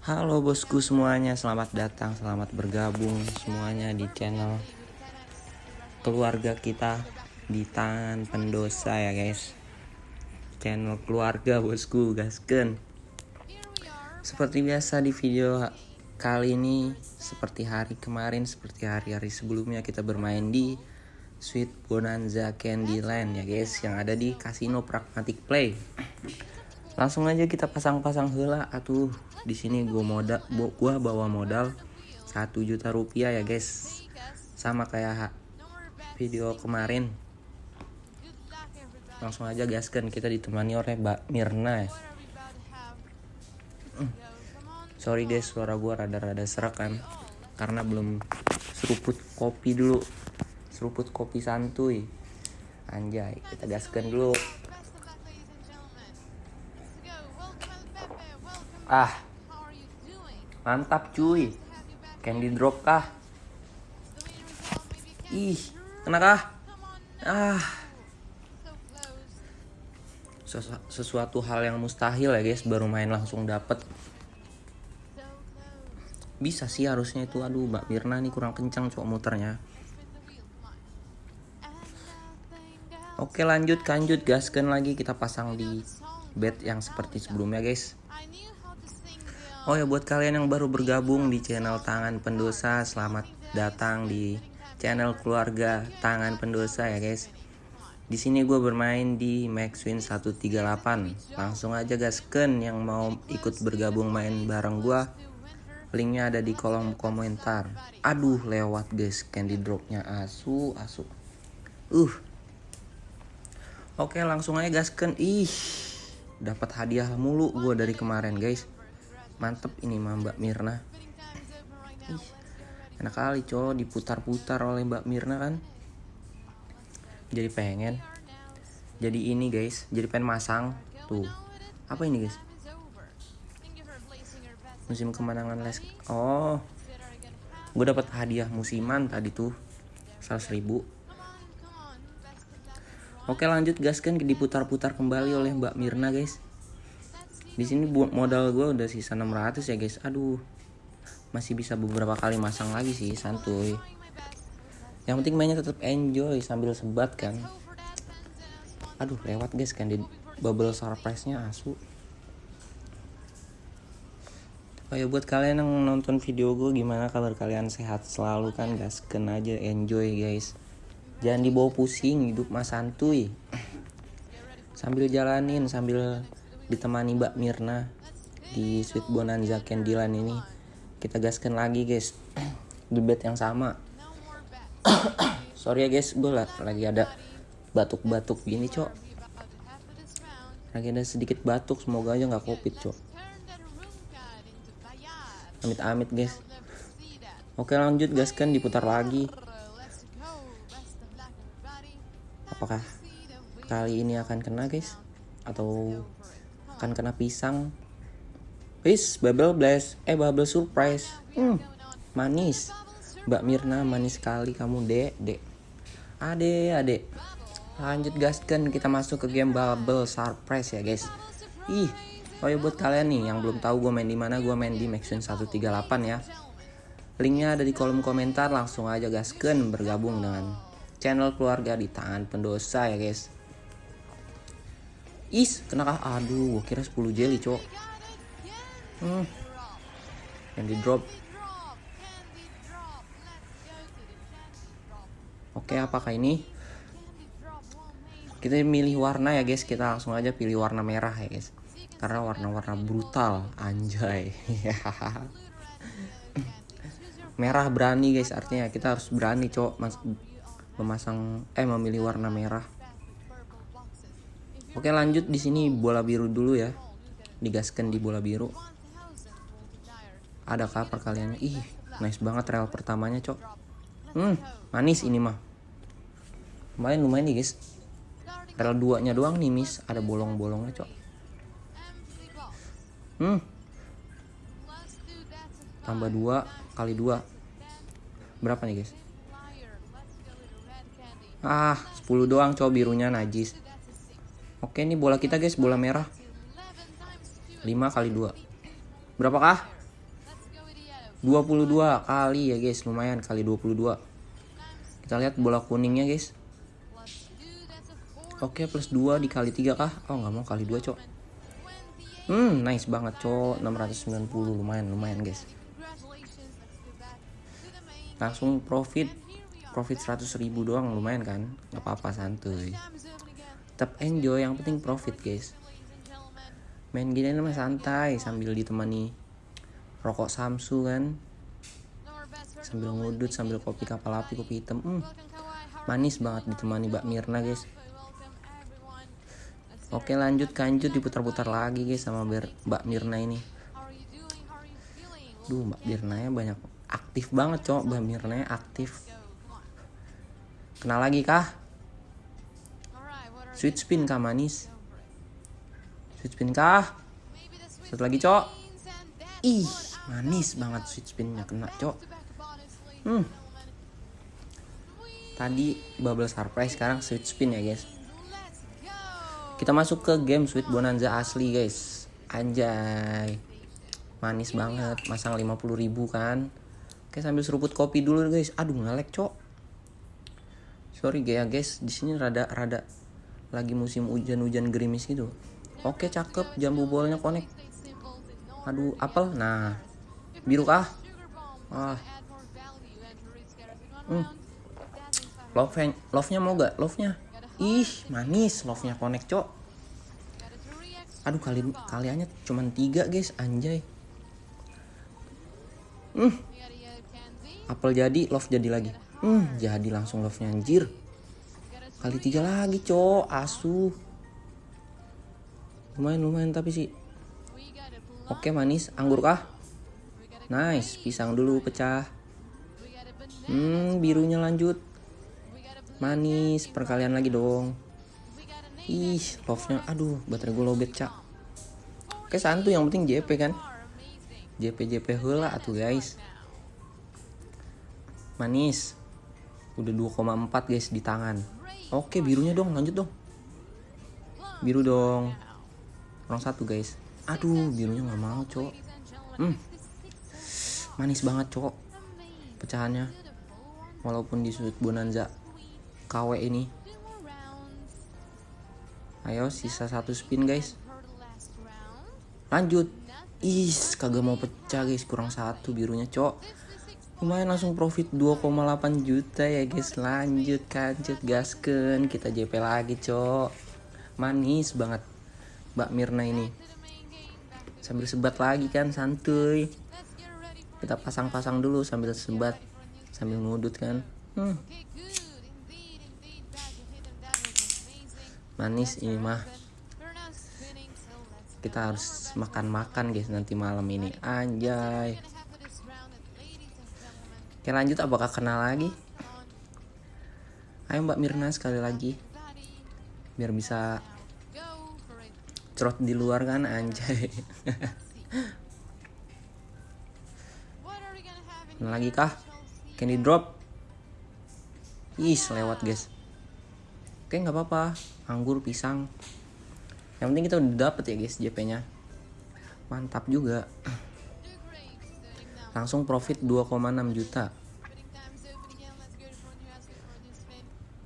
Halo bosku semuanya, selamat datang, selamat bergabung semuanya di channel keluarga kita di tangan pendosa ya guys. Channel keluarga bosku, gasken. Seperti biasa di video kali ini, seperti hari kemarin, seperti hari-hari sebelumnya kita bermain di Sweet Bonanza Candyland ya guys, yang ada di Casino Pragmatic Play. Langsung aja kita pasang-pasang hela atuh di sini gua modal gua bawa modal satu juta rupiah ya guys. Sama kayak video kemarin. Langsung aja gaskan kita ditemani oleh Mbak Mirna ya. Hmm. sorry guys suara gua rada-rada serak kan. Karena belum seruput kopi dulu. Seruput kopi santuy. Anjay kita gaskan dulu ah Mantap cuy. Candy drop kah? Ih, kena kah? Ah. sesuatu hal yang mustahil ya guys, baru main langsung dapet. Bisa sih harusnya itu. Aduh, Mbak Mirna nih kurang kencang cok muternya. Oke lanjut lanjut gaskan lagi kita pasang di bed yang seperti sebelumnya guys Oh ya buat kalian yang baru bergabung di channel Tangan Pendosa, selamat datang di channel keluarga Tangan Pendosa ya guys. Di sini gue bermain di Maxwin 138. Langsung aja gasken yang mau ikut bergabung main bareng gue. Linknya ada di kolom komentar. Aduh lewat guys candy dropnya asu asu. Uh. Oke langsung aja gasken. Ih dapat hadiah mulu gue dari kemarin guys mantep ini mah Mbak Mirna. Ih, enak kali cowok diputar-putar oleh Mbak Mirna kan. Jadi pengen. Jadi ini guys jadi pengen masang. Tuh. Apa ini guys? Musim kemenangan les oh. Gue dapat hadiah musiman tadi tuh. 100 ribu. Oke lanjut gas kan diputar-putar kembali oleh Mbak Mirna guys di sini modal gue udah sisa 600 ya guys. Aduh. Masih bisa beberapa kali masang lagi sih santuy. Yang penting mainnya tetap enjoy sambil sebat kan. Aduh lewat guys kan di bubble surprise nya asu. Oh ya buat kalian yang nonton video gue gimana kabar kalian? Sehat selalu kan gasken aja enjoy guys. Jangan dibawa pusing hidup mas santuy. Sambil jalanin sambil ditemani Mbak Mirna di Sweet Bonanza Candyland ini. Kita gaskan lagi guys. Di bed yang sama. Sorry ya guys gue lagi ada batuk-batuk gini cok. Lagi ada sedikit batuk semoga aja nggak covid cok. Amit-amit guys. Oke lanjut gaskan diputar lagi. Apakah kali ini akan kena guys? Atau akan kena pisang Wis, bubble blast, eh bubble surprise. Hmm, manis. Mbak Mirna manis sekali kamu, Dek, Dek. Ade, Ade. Lanjut gaskan kita masuk ke game bubble surprise ya, guys. Ih, oh ya buat kalian nih yang belum tahu gue main di mana, gue main di Maxwin 138 ya. Linknya ada di kolom komentar, langsung aja gaskan bergabung dengan channel keluarga di tangan pendosa ya, guys. Is, kenakah? Aduh, gua kira 10 jelly, cok. Hmm. Yang di drop. Oke, apakah ini? Kita milih warna ya, guys. Kita langsung aja pilih warna merah ya, guys. Karena warna-warna brutal, anjay. merah berani, guys. Artinya kita harus berani, cok, memasang eh memilih warna merah. Oke lanjut di sini bola biru dulu ya. Digaskan di bola biru. Ada kapar kalian? Ih, nice banget rel pertamanya, Cok. Hmm, manis ini mah. Lumayan lumayan nih, guys. Rel duanya doang nih, Miss. Ada bolong-bolongnya, Cok. Hmm. Tambah dua kali dua. Berapa nih, guys? Ah, 10 doang, Cok, birunya najis. Oke ini bola kita guys. Bola merah. 5 kali 2 Berapakah? 22 kali ya guys. Lumayan kali 22 kita lihat bola kuningnya guys. Oke plus 2 dikali 3 kah? Oh nggak mau. Kali 2 cok. Hmm nice banget cok. 690 lumayan lumayan guys. Langsung profit. Profit 100 ribu doang. Lumayan kan? Nggak apa-apa santuy tetap enjoy yang penting profit guys. Main gini mah santai sambil ditemani rokok samsu kan. Sambil ngudut sambil kopi kapal api kopi hitam. Hmm, manis banget ditemani Mbak Mirna guys. Oke lanjut kanjut diputar-putar lagi guys sama Mbak Mirna ini. Duh Mbak Mirna ya banyak aktif banget cowok. Mbak Mirna aktif. Kenal lagi kah sweet spin kah manis? Sweet spin kah? Satu lagi cok. Ih manis banget sweet spinnya kena cok. Hmm. Tadi bubble surprise sekarang sweet spin ya guys. Kita masuk ke game sweet bonanza asli guys. Anjay. Manis banget. Masang 50 ribu kan. Oke sambil seruput kopi dulu guys. Aduh ngelek cok. Sorry ya guys, di sini rada rada lagi musim hujan-hujan gerimis gitu. Oke cakep, jambu bolanya connect. Aduh apel, nah biru kah? Ah. Hmm. Love love-nya mau gak? Love-nya. Ih, manis love-nya connect, Cok. Aduh, kali kaliannya cuman tiga, guys, anjay. Hmm, apel jadi love jadi lagi hmm jadi langsung love nya anjir kali tiga lagi cowok asu lumayan lumayan tapi sih oke manis. Anggur kah? Nice. Pisang dulu pecah. Hmm birunya lanjut. Manis. Perkalian lagi dong. Ih love nya aduh baterai gue lobet cak. Oke santu. Yang penting JP kan? JP JP hula atuh guys. Manis. Udah 2,4 guys di tangan oke birunya dong lanjut dong. Biru dong. Orang satu guys. Aduh birunya nggak mau cok hmm. manis banget cok pecahannya. Walaupun di sudut bonanza KW ini. Ayo sisa satu spin guys. Lanjut. Is kagak mau pecah guys. Kurang satu birunya cok lumayan langsung profit 2,8 juta ya guys. Lanjut kanjut gasken kita JP lagi cok. Manis banget Mbak Mirna ini. Sambil sebat lagi kan santuy. Kita pasang-pasang dulu sambil sebat sambil ngudut kan. Hmm. manis ini mah. Kita harus makan-makan guys nanti malam ini. Anjay Oke lanjut apakah kenal lagi? Ayo Mbak Mirna sekali lagi. Biar bisa Cerot di luar kan anjay. Kenal lagi kah? Candy drop? Ih lewat guys. Oke nggak apa-apa. Anggur pisang. Yang penting kita udah dapet ya guys JP nya Mantap juga langsung profit 2,6 juta.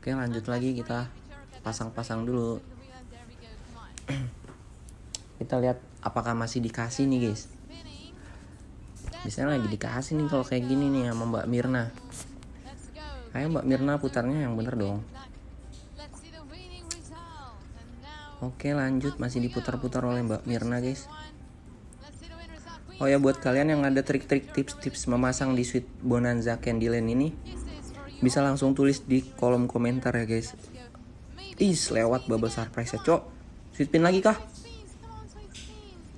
Oke lanjut lagi kita pasang-pasang dulu. Kita lihat apakah masih dikasih nih guys. Biasanya lagi dikasih nih kalau kayak gini nih sama Mbak Mirna. Ayo Mbak Mirna putarnya yang bener dong. Oke lanjut. Masih diputar-putar oleh Mbak Mirna guys Oh ya buat kalian yang ada trik-trik tips-tips memasang di suite Bonanza Candyland ini bisa langsung tulis di kolom komentar ya guys. Ih, lewat bubble surprise ya, Cok. Sweet pin lagi kah?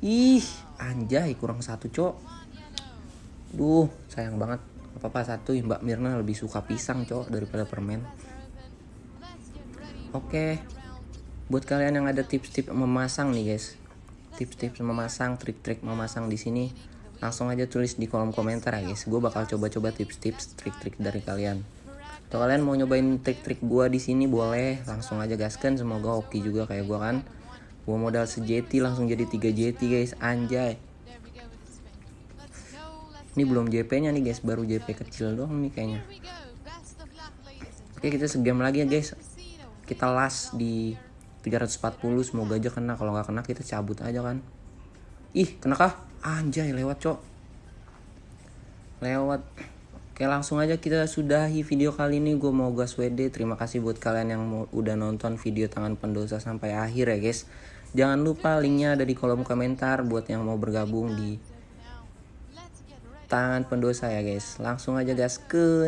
Ih, anjay kurang satu, Cok. Duh, sayang banget. Apa-apa satu Mbak Mirna lebih suka pisang, Cok, daripada permen. Oke. Buat kalian yang ada tips-tips memasang nih, guys tips-tips memasang, trik-trik memasang di sini, langsung aja tulis di kolom komentar ya guys. Gue bakal coba-coba tips-tips, trik-trik dari kalian. Atau kalian mau nyobain trik-trik gue di sini boleh, langsung aja gaskan. Semoga oke juga kayak gue kan. Gue modal sejeti langsung jadi 3 jeti guys, anjay. Ini belum JP nya nih guys Baru JP kecil doang nih kayaknya Oke kita segame lagi ya guys Kita last di 340 Semoga aja kena. Kalau nggak kena kita cabut aja kan. Ih kena kah? Anjay lewat cok. Lewat. Oke langsung aja kita sudahi video kali ini. Gue mau gas WD Terima kasih buat kalian yang mau, udah nonton video tangan pendosa sampai akhir ya guys. Jangan lupa linknya ada di kolom komentar Buat yang mau bergabung di tangan pendosa ya guys. Langsung aja gas ke